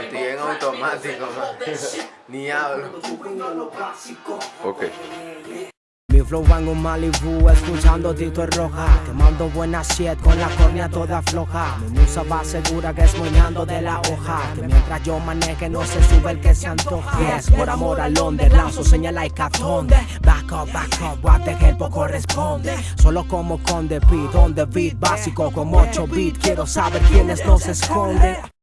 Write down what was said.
Estoy en automático, man. Ni hablo. Ok. Flow va en Malibu, escuchando Tito es roja. Quemando buena shit con la córnea toda floja. Mi musa va segura que es moñando de la hoja. Que mientras yo maneje no se sube el que se antoja. Yes, por amor al under, lanzo señala y catonde. Back up, back up, what the hell corresponde Solo como conde beat, on beat Básico como 8 beat, quiero saber quiénes nos esconden